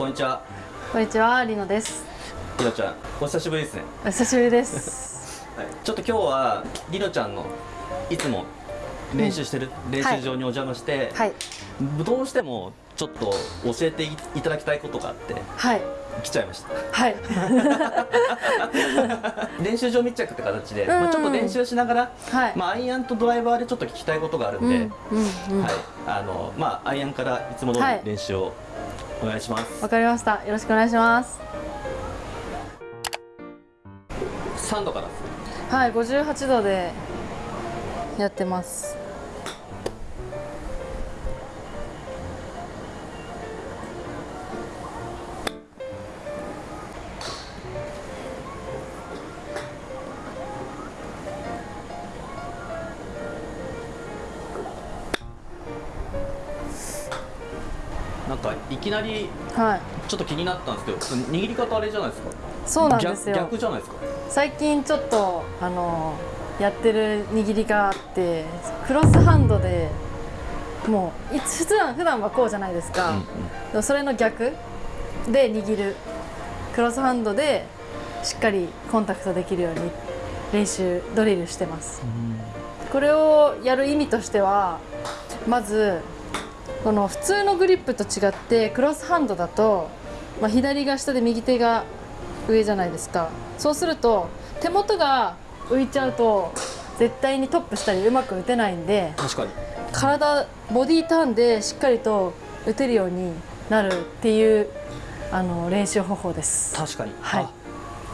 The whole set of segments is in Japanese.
こんにちは。こんにちは、りのです。りのちゃんお久しぶりですね、お久しぶりです。はい、ちょっと今日はりのちゃんのいつも練習してる練習場にお邪魔して、はい、どうしてもちょっと教えていただきたいことがあってはい、来ちゃいました。はい、練習場密着って形で、ん。まあ、ちょっと練習しながら、はい。まあ、アイアンとドライバーでちょっと聞きたいことがあるんで、うん、うん、うん。はい、あのまあアイアンからいつも通りはい。練習をお願いします、わかりました。よろしくお願いします。3度からはい、58度でやってます。かいきなりはい、ちょっと気になったんですけど握り方あれじゃないですか。そうなんですよ。逆逆。じゃないですか。最近ちょっとあのやってる握りがあって、クロスハンドで。もう普段普段はこうじゃないですか。うんうん。それの逆で握る。クロスハンドでしっかりコンタクトできるように練習ドリルしてます。これをやる意味としてはまずこの普通のグリップと違ってクロスハンドだと、まあ、左が下で右手が上じゃないですか。そうすると手元が浮いちゃうと絶対にトップしたりうまく打てないんで確かに。体ボディターンでしっかりと打てるようになるっていうあの練習方法です。確かに。はい。あ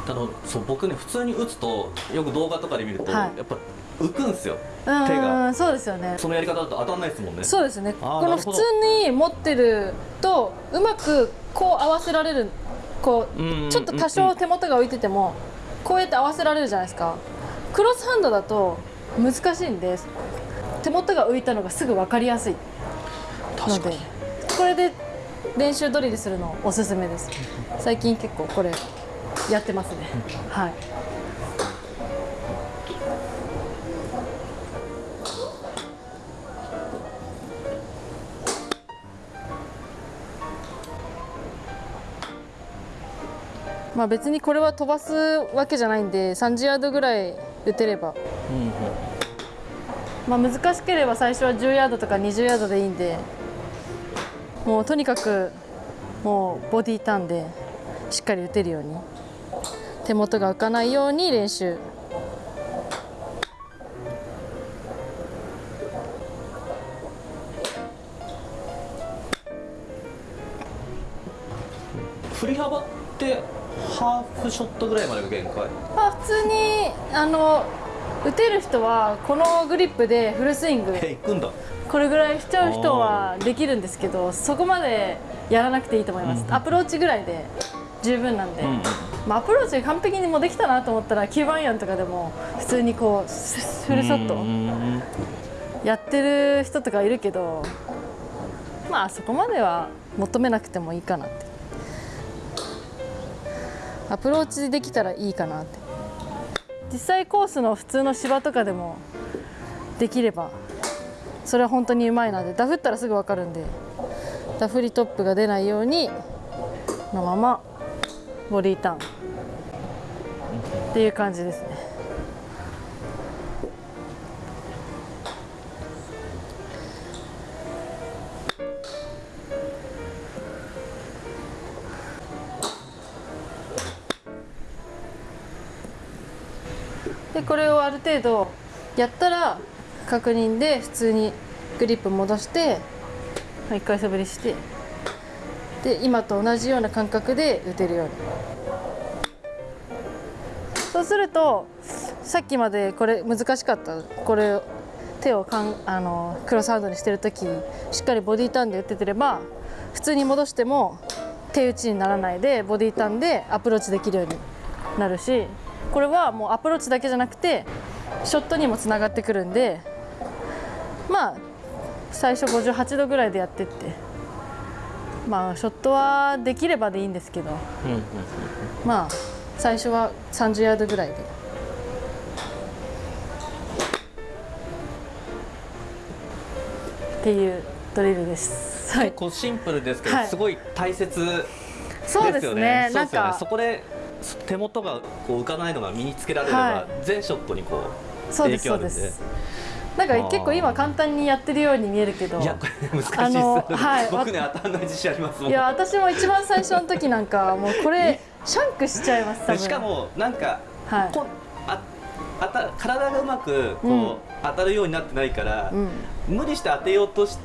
あのそう僕ね普通に打つとよく動画とかで見ると、はい。やっぱ浮くんですようん手がそうですよね。そのやり方だと当たんないですもんねそうですね。この普通に持ってるとうまくこう合わせられるこうちょっと多少手元が浮いててもこうやって合わせられるじゃないですか。クロスハンドだと難しいんです。手元が浮いたのがすぐ分かりやすいので確かにこれで練習ドリルするのおすすめです最近結構これやってますねはいまあ別にこれは飛ばすわけじゃないんで30ヤードぐらい打てれば。うんうん。まあ、難しければ最初は10ヤードとか20ヤードでいいんでもうとにかくもうボディターンでしっかり打てるように手元が浮かないように練習。振り幅ってハーフショットぐらいまでが限界。まあ普通にあの打てる人はこのグリップでフルスイング。え行くんだ。これぐらいしちゃう人はできるんですけどそこまでやらなくていいと思います、アプローチぐらいで十分なんで、うんうんまあ、アプローチ完璧にもうできたなと思ったら9番アイアンとかでも普通にこうフルショット、うん。やってる人とかいるけどまあそこまでは求めなくてもいいかなってアプローチできたらいいかなって。実際コースの普通の芝とかでもできればそれは本当にうまいのでダフったらすぐ分かるんでダフリトップが出ないようにのままボディーターンっていう感じですね。でこれをある程度やったら確認で普通にグリップ戻して一回素振りしてで今と同じような感覚で打てるように。そうするとさっきまでこれ難しかった。これ手をかんあのクロスハンドにしてる時しっかりボディーターンで打っててれば普通に戻しても手打ちにならないでボディーターンでアプローチできるようになるしこれはもうアプローチだけじゃなくてショットにもつながってくるんでまあ最初58度ぐらいでやってってまあショットはできればでいいんですけどまあ最初は30ヤードぐらいで。っていうドリルです。はい結構シンプルですけど、はい。すごい大切そうですね。そうですよね。なんかそこで手元がこう浮かないのが身につけられれば、はい。全ショットにこうそうです影響あるんで。なんか結構今簡単にやってるように見えるけどいやこれ難しいです、あの はい僕ね当たんない自信ありますいや私も一番最初の時なんかもうこれシャンクしちゃいます多分。でしかもなんか、はい。こああた体がうまくこう、うん。当たるようになってないから、うん。無理して当てようとし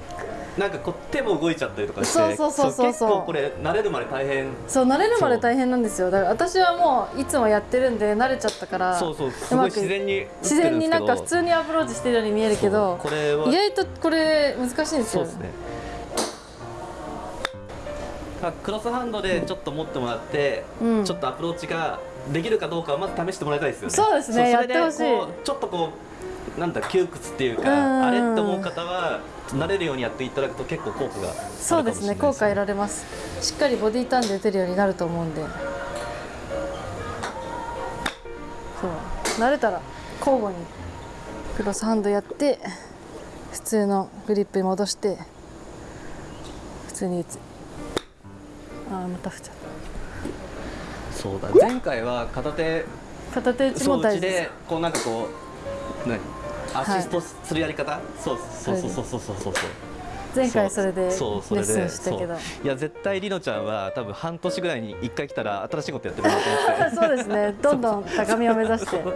なんかこう手も動いちゃったりとかしてそうそうそうそうそう。結構これ慣れるまで大変。そう慣れるまで大変なんですよ。だから私はもういつもやってるんで慣れちゃったからそうそうすごいうまく自然に自然になんか普通にアプローチしてるように見えるけどこれは。意外とこれ難しいんですよ。そうですね。あクロスハンドでちょっと持ってもらって、うん。ちょっとアプローチができるかどうかをまず試してもらいたいですよね。そうですねそれでやってほしい。こうちょっとこうなんだ窮屈っていうか、うん。あれって思う方は慣れるようにやっていただくと結構効果がそうですね。効果得られます。しっかりボディーターンで打てるようになると思うんで。そう。慣れたら交互にクロスハンドやって普通のグリップに戻して普通に打つ。あーまた振っちゃっそうだ。前回は片手た片手打ちも大事でこうなんかこう何アシストするやり方、そうそうそうそうそうそうそう。前回それでレッそうそれでスンしたけど。そう。いや絶対りのちゃんは多分半年ぐらいに1回来たら新しいことやってるなと思って。そうですね。どんどん高みを目指して。そう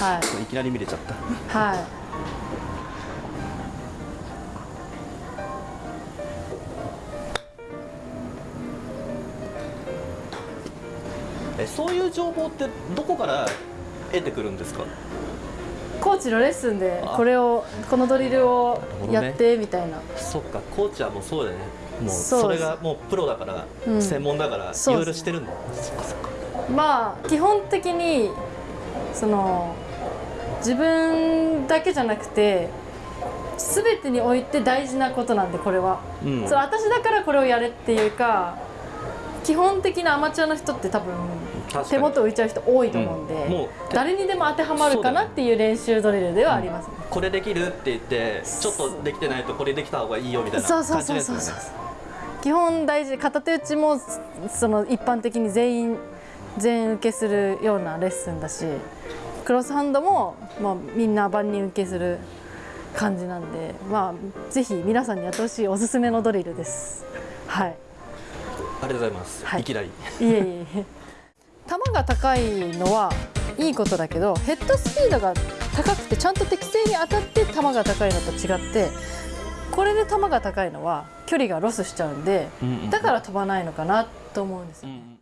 はい。いきなり見れちゃった。はい。えそういう情報ってどこから得てくるんですか？コーチのレッスンであ。これをこのドリルをやってみたいな。そっかコーチはもうそうだよね。もうそれがもうプロだから、うん。専門だからいろいろしてるんだ。そっかそっかまあ基本的にその自分だけじゃなくて全てにおいて大事なことなんでこれは、うん。そう私だからこれをやれっていうか基本的なアマチュアの人って多分手元浮いちゃう人多いと思うんで、うん。もう誰にでも当てはまるかなっていう練習ドリルではありますね、これできるって言ってちょっとできてないとこれできた方がいいよみたいなそう感そうそうそうじですよねそう。基本大事片手打ちもその一般的に全員 全受けするようなレッスンだしクロスハンドも、まあ、みんな万人受けする感じなんで、まあ、ぜひ皆さんにやってほしいおすすめのドリルです。はい、ありがとうございます、はい。い、きなり。いえいえ球が高いのはいいことだけどヘッドスピードが高くてちゃんと適正に当たって球が高いのと違ってこれで球が高いのは距離がロスしちゃうんでだから飛ばないのかなと思うんですよ。うん